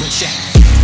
with Shaq.